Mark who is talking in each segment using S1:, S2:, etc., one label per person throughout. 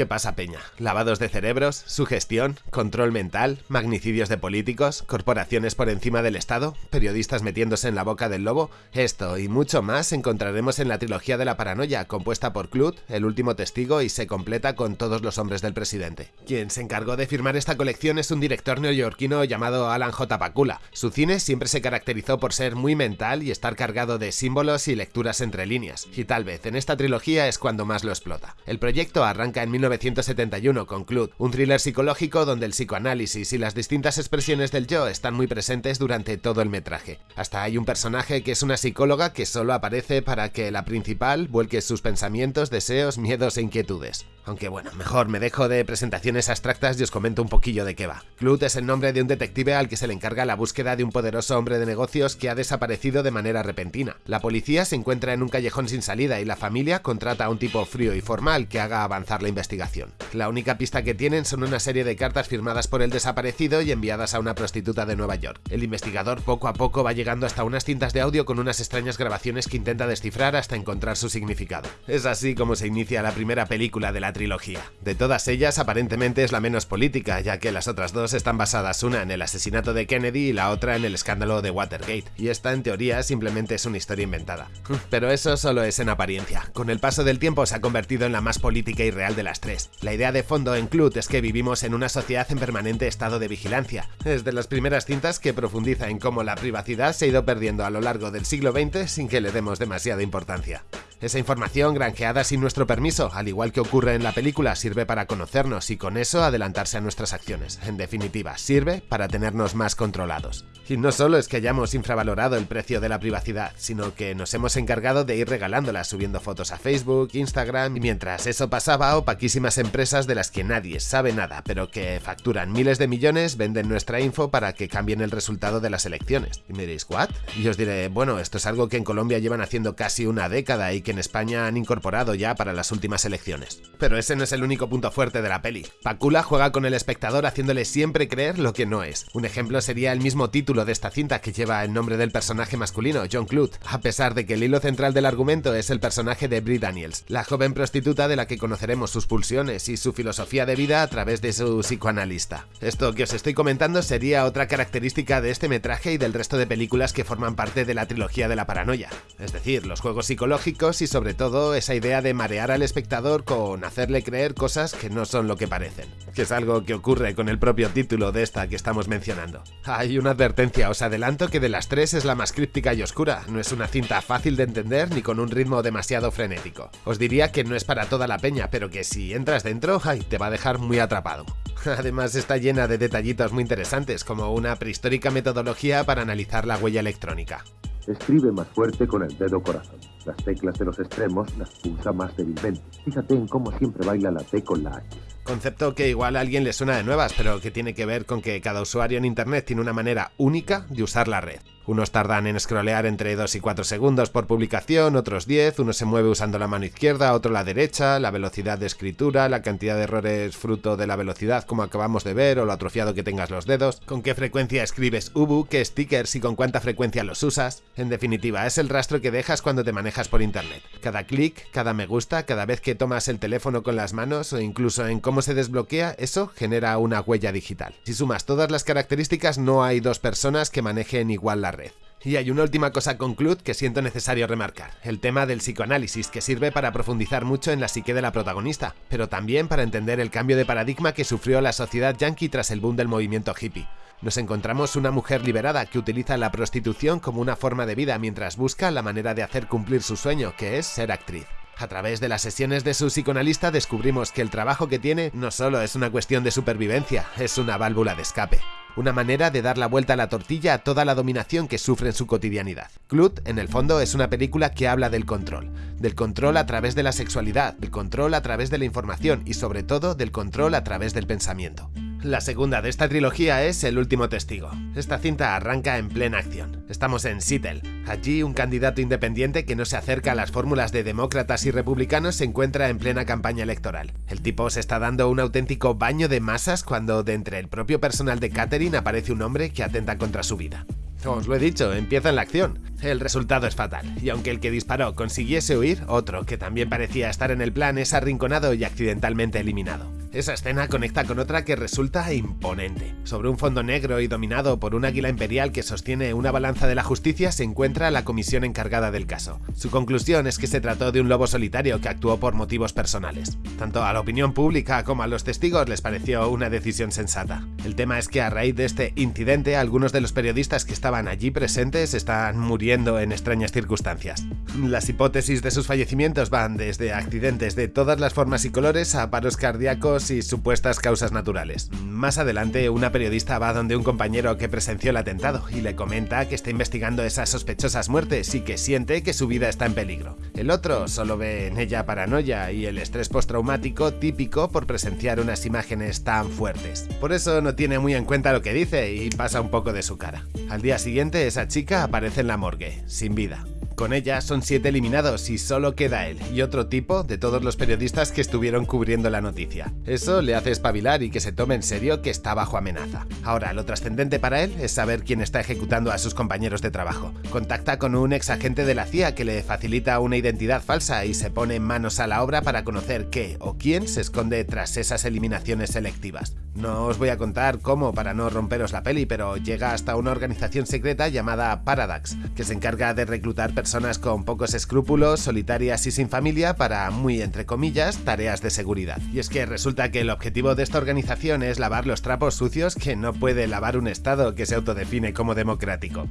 S1: ¿Qué pasa, Peña? Lavados de cerebros, sugestión, control mental, magnicidios de políticos, corporaciones por encima del Estado, periodistas metiéndose en la boca del lobo. Esto y mucho más encontraremos en la trilogía de la paranoia, compuesta por Clut, el último testigo, y se completa con todos los hombres del presidente. Quien se encargó de firmar esta colección es un director neoyorquino llamado Alan J. Pakula. Su cine siempre se caracterizó por ser muy mental y estar cargado de símbolos y lecturas entre líneas, y tal vez en esta trilogía es cuando más lo explota. El proyecto arranca en 1971 con Clut, un thriller psicológico donde el psicoanálisis y las distintas expresiones del yo están muy presentes durante todo el metraje. Hasta hay un personaje que es una psicóloga que solo aparece para que la principal vuelque sus pensamientos, deseos, miedos e inquietudes. Aunque bueno, mejor me dejo de presentaciones abstractas y os comento un poquillo de qué va. Clut es el nombre de un detective al que se le encarga la búsqueda de un poderoso hombre de negocios que ha desaparecido de manera repentina. La policía se encuentra en un callejón sin salida y la familia contrata a un tipo frío y formal que haga avanzar la investigación. La única pista que tienen son una serie de cartas firmadas por el desaparecido y enviadas a una prostituta de Nueva York. El investigador poco a poco va llegando hasta unas cintas de audio con unas extrañas grabaciones que intenta descifrar hasta encontrar su significado. Es así como se inicia la primera película de la trilogía. De todas ellas, aparentemente es la menos política, ya que las otras dos están basadas una en el asesinato de Kennedy y la otra en el escándalo de Watergate, y esta en teoría simplemente es una historia inventada. Pero eso solo es en apariencia. Con el paso del tiempo se ha convertido en la más política y real de las tres. La idea de fondo en Clut es que vivimos en una sociedad en permanente estado de vigilancia. Es de las primeras cintas que profundiza en cómo la privacidad se ha ido perdiendo a lo largo del siglo XX sin que le demos demasiada importancia. Esa información granjeada sin nuestro permiso, al igual que ocurre en la película, sirve para conocernos y con eso adelantarse a nuestras acciones. En definitiva, sirve para tenernos más controlados. Y no solo es que hayamos infravalorado el precio de la privacidad, sino que nos hemos encargado de ir regalándola subiendo fotos a Facebook, Instagram, y mientras eso pasaba, opaquísimas empresas de las que nadie sabe nada, pero que facturan miles de millones, venden nuestra info para que cambien el resultado de las elecciones. Y me diréis, ¿what? Y os diré, bueno, esto es algo que en Colombia llevan haciendo casi una década y que en España han incorporado ya para las últimas elecciones. Pero ese no es el único punto fuerte de la peli. Pakula juega con el espectador haciéndole siempre creer lo que no es. Un ejemplo sería el mismo título de esta cinta que lleva el nombre del personaje masculino, John Clute, a pesar de que el hilo central del argumento es el personaje de Brie Daniels, la joven prostituta de la que conoceremos sus pulsiones y su filosofía de vida a través de su psicoanalista. Esto que os estoy comentando sería otra característica de este metraje y del resto de películas que forman parte de la trilogía de la paranoia, es decir, los juegos psicológicos y sobre todo esa idea de marear al espectador con hacerle creer cosas que no son lo que parecen, que es algo que ocurre con el propio título de esta que estamos mencionando. Hay una advertencia, os adelanto que de las tres es la más críptica y oscura, no es una cinta fácil de entender ni con un ritmo demasiado frenético. Os diría que no es para toda la peña, pero que si entras dentro, te va a dejar muy atrapado. Además está llena de detallitos muy interesantes, como una prehistórica metodología para analizar la huella electrónica.
S2: Escribe más fuerte con el dedo corazón. Las teclas de los extremos las pulsa más débilmente. Fíjate en cómo siempre baila la T con la H.
S1: Concepto que igual a alguien le suena de nuevas, pero que tiene que ver con que cada usuario en Internet tiene una manera única de usar la red. Unos tardan en scrollear entre 2 y 4 segundos por publicación, otros 10, uno se mueve usando la mano izquierda, otro la derecha, la velocidad de escritura, la cantidad de errores fruto de la velocidad como acabamos de ver o lo atrofiado que tengas los dedos, con qué frecuencia escribes Ubu, qué stickers y con cuánta frecuencia los usas. En definitiva, es el rastro que dejas cuando te manejas por internet. Cada clic, cada me gusta, cada vez que tomas el teléfono con las manos o incluso en cómo se desbloquea, eso genera una huella digital. Si sumas todas las características, no hay dos personas que manejen igual la red. Y hay una última cosa con que siento necesario remarcar, el tema del psicoanálisis que sirve para profundizar mucho en la psique de la protagonista, pero también para entender el cambio de paradigma que sufrió la sociedad yankee tras el boom del movimiento hippie. Nos encontramos una mujer liberada que utiliza la prostitución como una forma de vida mientras busca la manera de hacer cumplir su sueño, que es ser actriz. A través de las sesiones de su psicoanalista descubrimos que el trabajo que tiene no solo es una cuestión de supervivencia, es una válvula de escape una manera de dar la vuelta a la tortilla a toda la dominación que sufre en su cotidianidad. Clut, en el fondo, es una película que habla del control, del control a través de la sexualidad, del control a través de la información y sobre todo del control a través del pensamiento. La segunda de esta trilogía es El último testigo. Esta cinta arranca en plena acción. Estamos en Seattle. Allí un candidato independiente que no se acerca a las fórmulas de demócratas y republicanos se encuentra en plena campaña electoral. El tipo se está dando un auténtico baño de masas cuando de entre el propio personal de Catherine aparece un hombre que atenta contra su vida. Os lo he dicho, empieza en la acción. El resultado es fatal, y aunque el que disparó consiguiese huir, otro que también parecía estar en el plan es arrinconado y accidentalmente eliminado. Esa escena conecta con otra que resulta imponente. Sobre un fondo negro y dominado por un águila imperial que sostiene una balanza de la justicia se encuentra la comisión encargada del caso. Su conclusión es que se trató de un lobo solitario que actuó por motivos personales. Tanto a la opinión pública como a los testigos les pareció una decisión sensata. El tema es que a raíz de este incidente algunos de los periodistas que estaban allí presentes están muriendo en extrañas circunstancias. Las hipótesis de sus fallecimientos van desde accidentes de todas las formas y colores a paros cardíacos y supuestas causas naturales. Más adelante, una periodista va donde un compañero que presenció el atentado y le comenta que está investigando esas sospechosas muertes y que siente que su vida está en peligro. El otro solo ve en ella paranoia y el estrés postraumático típico por presenciar unas imágenes tan fuertes. Por eso no tiene muy en cuenta lo que dice y pasa un poco de su cara. Al día siguiente, esa chica aparece en la morgue, sin vida. Con ella son siete eliminados y solo queda él y otro tipo de todos los periodistas que estuvieron cubriendo la noticia. Eso le hace espabilar y que se tome en serio que está bajo amenaza. Ahora, lo trascendente para él es saber quién está ejecutando a sus compañeros de trabajo. Contacta con un ex agente de la CIA que le facilita una identidad falsa y se pone manos a la obra para conocer qué o quién se esconde tras esas eliminaciones selectivas. No os voy a contar cómo para no romperos la peli, pero llega hasta una organización secreta llamada Paradox, que se encarga de reclutar personas con pocos escrúpulos, solitarias y sin familia para, muy entre comillas, tareas de seguridad. Y es que resulta que el objetivo de esta organización es lavar los trapos sucios que no puede lavar un Estado que se autodefine como democrático.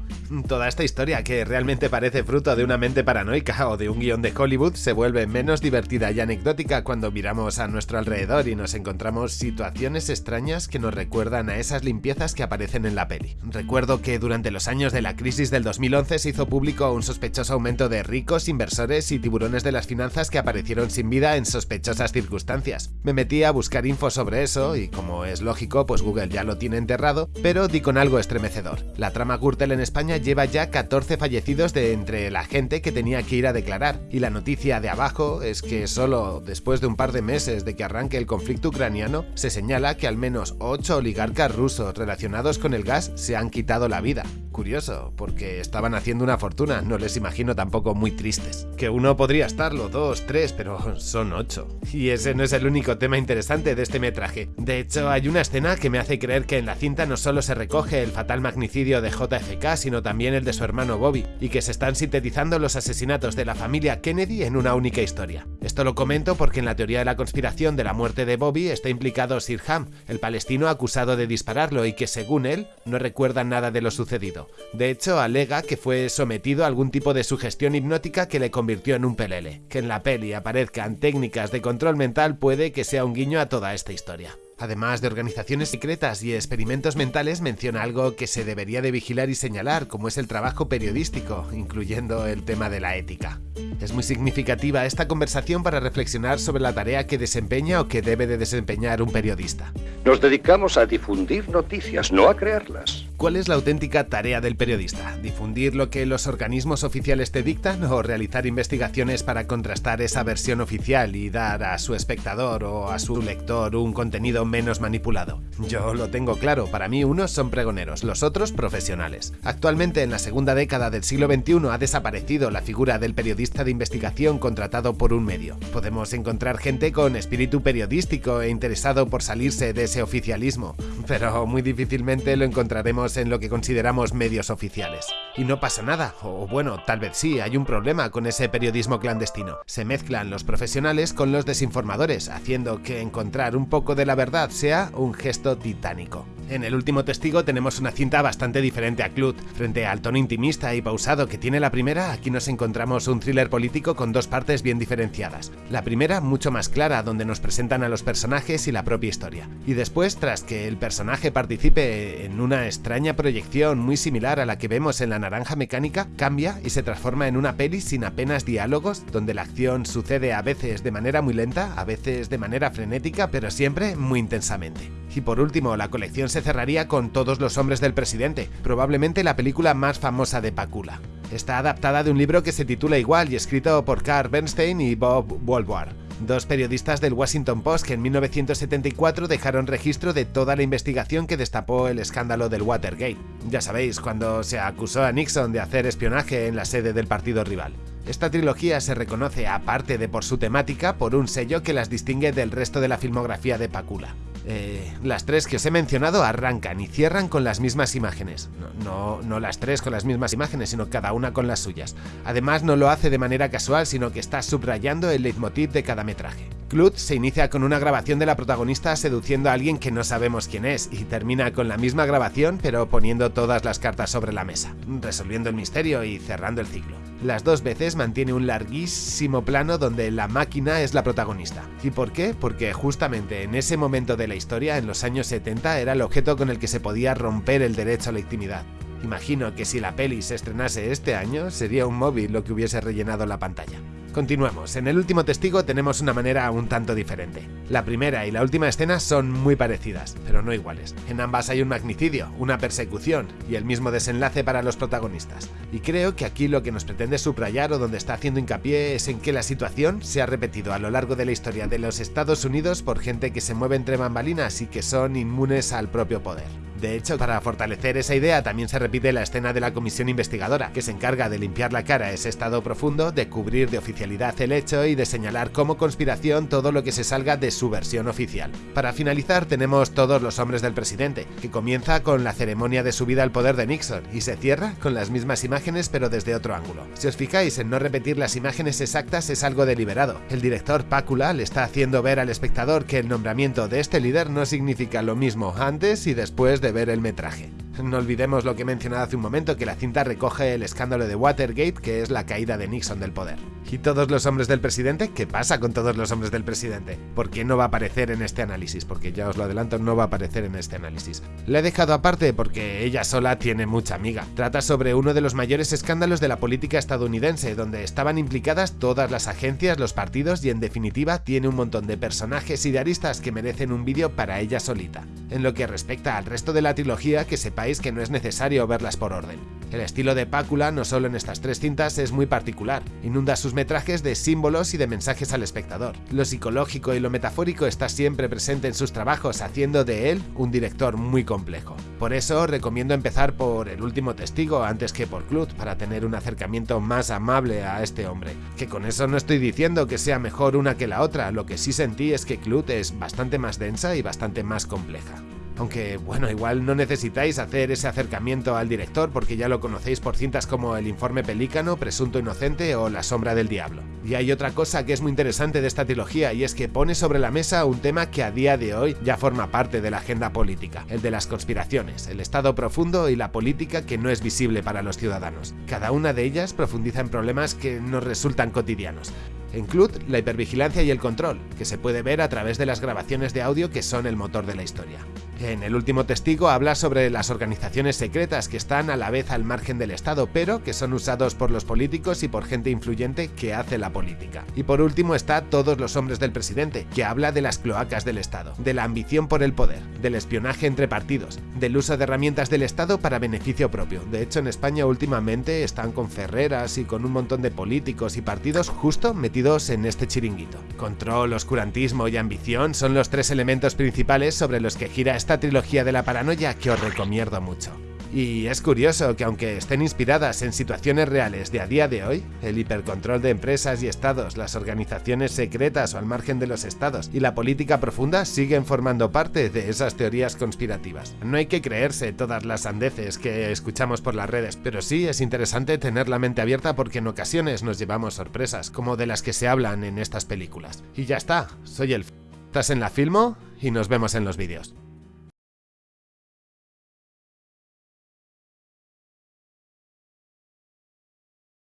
S1: Toda esta historia, que realmente parece fruto de una mente paranoica o de un guion de Hollywood, se vuelve menos divertida y anecdótica cuando miramos a nuestro alrededor y nos encontramos situaciones extrañas que nos recuerdan a esas limpiezas que aparecen en la peli. Recuerdo que durante los años de la crisis del 2011 se hizo público un sospechoso aumento de ricos, inversores y tiburones de las finanzas que aparecieron sin vida en sospechosas circunstancias. Me metí a buscar info sobre eso y como es lógico, pues Google ya lo tiene enterrado, pero di con algo estremecedor. La trama Gürtel en España lleva ya 14 fallecidos de entre la gente que tenía que ir a declarar, y la noticia de abajo es que solo después de un par de meses de que arranque el conflicto ucraniano, se señala que al menos 8 oligarcas rusos relacionados con el gas se han quitado la vida. Curioso, porque estaban haciendo una fortuna, no les imagino tampoco muy tristes. Que uno podría estarlo, dos, tres, pero son ocho. Y ese no es el único tema interesante de este metraje. De hecho, hay una escena que me hace creer que en la cinta no solo se recoge el fatal magnicidio de JFK, sino también el de su hermano Bobby, y que se están sintetizando los asesinatos de la familia Kennedy en una única historia. Esto lo comento porque en la teoría de la conspiración de la muerte de Bobby está implicado Sirham, el palestino acusado de dispararlo y que según él no recuerda nada de lo sucedido. De hecho, alega que fue sometido a algún tipo de sugestión hipnótica que le convirtió en un pelele. Que en la peli aparezcan técnicas de control mental puede que sea un guiño a toda esta historia. Además de organizaciones secretas y experimentos mentales, menciona algo que se debería de vigilar y señalar, como es el trabajo periodístico, incluyendo el tema de la ética. Es muy significativa esta conversación para reflexionar sobre la tarea que desempeña o que debe de desempeñar un periodista.
S3: Nos dedicamos a difundir noticias, no a crearlas.
S1: ¿Cuál es la auténtica tarea del periodista? ¿Difundir lo que los organismos oficiales te dictan o realizar investigaciones para contrastar esa versión oficial y dar a su espectador o a su lector un contenido menos manipulado? Yo lo tengo claro, para mí unos son pregoneros, los otros profesionales. Actualmente en la segunda década del siglo XXI ha desaparecido la figura del periodista de investigación contratado por un medio. Podemos encontrar gente con espíritu periodístico e interesado por salirse de ese oficialismo, pero muy difícilmente lo encontraremos en lo que consideramos medios oficiales. Y no pasa nada, o bueno, tal vez sí, hay un problema con ese periodismo clandestino. Se mezclan los profesionales con los desinformadores, haciendo que encontrar un poco de la verdad sea un gesto titánico. En el último testigo tenemos una cinta bastante diferente a Clut. Frente al tono intimista y pausado que tiene la primera, aquí nos encontramos un thriller político con dos partes bien diferenciadas. La primera mucho más clara, donde nos presentan a los personajes y la propia historia. Y después, tras que el personaje participe en una extraña proyección muy similar a la que vemos en La Naranja Mecánica, cambia y se transforma en una peli sin apenas diálogos, donde la acción sucede a veces de manera muy lenta, a veces de manera frenética, pero siempre muy intensamente. Y por último, la colección se cerraría con Todos los hombres del presidente, probablemente la película más famosa de Pakula. Está adaptada de un libro que se titula igual y escrito por Carl Bernstein y Bob Woodward. dos periodistas del Washington Post que en 1974 dejaron registro de toda la investigación que destapó el escándalo del Watergate. Ya sabéis, cuando se acusó a Nixon de hacer espionaje en la sede del partido rival. Esta trilogía se reconoce, aparte de por su temática, por un sello que las distingue del resto de la filmografía de Pakula. Eh, las tres que os he mencionado arrancan y cierran con las mismas imágenes. No, no, las tres con las mismas imágenes, sino cada una con las suyas. Además, no lo hace de manera casual, sino que está subrayando el leitmotiv de cada metraje. Clut se inicia con una grabación de la protagonista seduciendo a alguien que no sabemos quién es y termina con la misma grabación pero poniendo todas las cartas sobre la mesa, resolviendo el misterio y cerrando el ciclo. Las dos veces mantiene un larguísimo plano donde la máquina es la protagonista. ¿Y por qué? Porque justamente en ese momento de la historia, en los años 70, era el objeto con el que se podía romper el derecho a la intimidad. Imagino que si la peli se estrenase este año, sería un móvil lo que hubiese rellenado la pantalla. Continuemos, en el último testigo tenemos una manera un tanto diferente. La primera y la última escena son muy parecidas, pero no iguales. En ambas hay un magnicidio, una persecución y el mismo desenlace para los protagonistas. Y creo que aquí lo que nos pretende subrayar o donde está haciendo hincapié es en que la situación se ha repetido a lo largo de la historia de los Estados Unidos por gente que se mueve entre bambalinas y que son inmunes al propio poder. De hecho, para fortalecer esa idea también se repite la escena de la comisión investigadora, que se encarga de limpiar la cara ese estado profundo, de cubrir de oficialidad el hecho y de señalar como conspiración todo lo que se salga de su versión oficial. Para finalizar tenemos Todos los hombres del presidente, que comienza con la ceremonia de subida al poder de Nixon y se cierra con las mismas imágenes pero desde otro ángulo. Si os fijáis en no repetir las imágenes exactas es algo deliberado. El director Pácula le está haciendo ver al espectador que el nombramiento de este líder no significa lo mismo antes y después de ver el metraje. No olvidemos lo que he mencionado hace un momento, que la cinta recoge el escándalo de Watergate, que es la caída de Nixon del poder. ¿Y todos los hombres del presidente? ¿Qué pasa con todos los hombres del presidente? ¿Por qué no va a aparecer en este análisis? Porque ya os lo adelanto, no va a aparecer en este análisis. La he dejado aparte porque ella sola tiene mucha amiga. Trata sobre uno de los mayores escándalos de la política estadounidense, donde estaban implicadas todas las agencias, los partidos y en definitiva tiene un montón de personajes y de aristas que merecen un vídeo para ella solita. En lo que respecta al resto de la trilogía, que sepáis que no es necesario verlas por orden. El estilo de Pácula, no solo en estas tres cintas, es muy particular. Inunda sus metrajes de símbolos y de mensajes al espectador. Lo psicológico y lo metafórico está siempre presente en sus trabajos, haciendo de él un director muy complejo. Por eso recomiendo empezar por El último testigo antes que por Clut, para tener un acercamiento más amable a este hombre. Que con eso no estoy diciendo que sea mejor una que la otra, lo que sí sentí es que Clut es bastante más densa y bastante más compleja. Aunque, bueno, igual no necesitáis hacer ese acercamiento al director porque ya lo conocéis por cintas como El informe pelícano, Presunto inocente o La sombra del diablo. Y hay otra cosa que es muy interesante de esta trilogía y es que pone sobre la mesa un tema que a día de hoy ya forma parte de la agenda política, el de las conspiraciones, el estado profundo y la política que no es visible para los ciudadanos. Cada una de ellas profundiza en problemas que nos resultan cotidianos. En Clut, la hipervigilancia y el control, que se puede ver a través de las grabaciones de audio que son el motor de la historia. En El último testigo habla sobre las organizaciones secretas que están a la vez al margen del Estado, pero que son usados por los políticos y por gente influyente que hace la política. Y por último está Todos los hombres del presidente, que habla de las cloacas del Estado, de la ambición por el poder, del espionaje entre partidos, del uso de herramientas del Estado para beneficio propio. De hecho, en España últimamente están con Ferreras y con un montón de políticos y partidos justo metidos en este chiringuito. Control, oscurantismo y ambición son los tres elementos principales sobre los que gira esta trilogía de la paranoia que os recomiendo mucho. Y es curioso que aunque estén inspiradas en situaciones reales de a día de hoy, el hipercontrol de empresas y estados, las organizaciones secretas o al margen de los estados y la política profunda siguen formando parte de esas teorías conspirativas. No hay que creerse todas las sandeces que escuchamos por las redes, pero sí es interesante tener la mente abierta porque en ocasiones nos llevamos sorpresas, como de las que se hablan en estas películas. Y ya está, soy el... Estás en la Filmo y nos vemos en los vídeos.